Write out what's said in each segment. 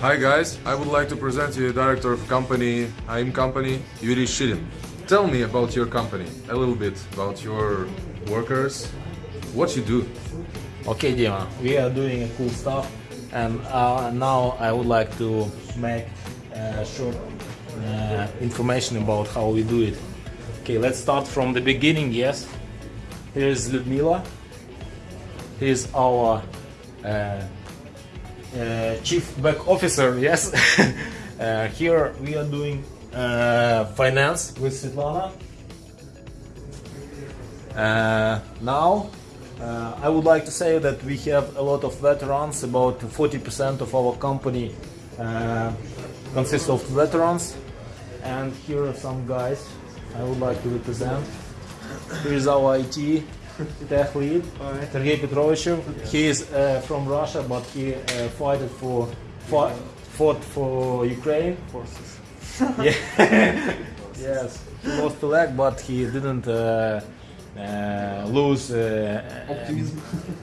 Hi guys, I would like to present you the director of company, AIM company, Yuri Shirin. Tell me about your company, a little bit about your workers, what you do. Okay, Dima, we are doing a cool stuff, and uh, now I would like to make uh, short uh, information about how we do it. Okay, let's start from the beginning. Yes, here's Ludmila. Here's our uh, uh, chief back officer. Yes, uh, here we are doing uh, finance with Svetlana. Uh, now, uh, I would like to say that we have a lot of veterans. About 40% of our company uh, consists of veterans. And here are some guys I would like to represent. Here is our IT tech lead, Sergei Petrovichev. He is uh, from Russia, but he uh, fought for fought, fought for Ukraine forces. yeah. yes, he lost a leg, but he didn't uh, uh, lose uh, optimism.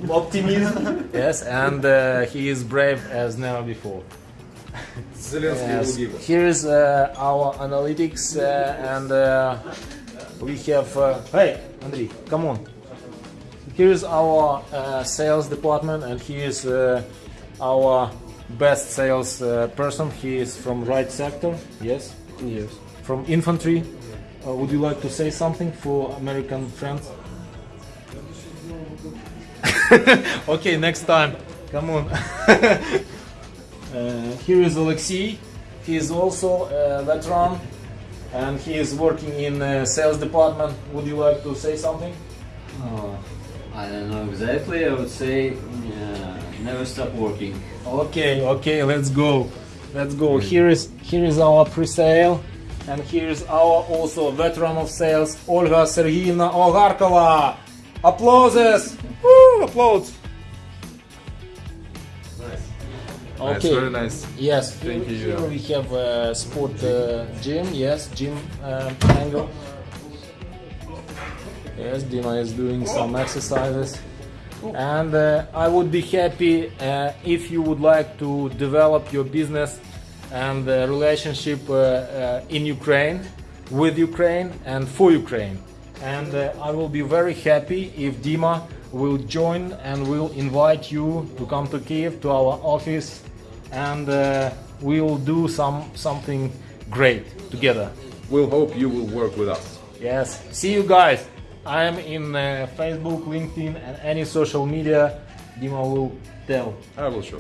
optimism. yes, and uh, he is brave as never before. Yes. Here is uh, our analytics, uh, and uh, we have. Uh, hey, Andrei, come on. Here is our uh, sales department, and he is uh, our best sales uh, person. He is from right sector. Yes. Yes. From infantry. Uh, would you like to say something for American friends? okay, next time. Come on. Uh, here is Alexei. He is also a veteran and he is working in uh, sales department. Would you like to say something? Oh, I don't know exactly. I would say uh, never stop working. Okay, okay, let's go. Let's go. Here is here is our pre-sale and here is our also veteran of sales Olga Sergeyevna Olgarkova. Applauses! Woo, applause. Nice, very nice. Yes, Thank here, you. here we have a sport uh, gym. Yes, gym um, angle. Yes, Dima is doing some exercises. And uh, I would be happy uh, if you would like to develop your business and uh, relationship uh, uh, in Ukraine, with Ukraine, and for Ukraine. And uh, I will be very happy if Dima will join and will invite you to come to Kiev to our office, and we will do some something great together. We'll hope you will work with us. Yes. See you guys. I am in uh, Facebook, LinkedIn, and any social media. Dima will tell. I will show.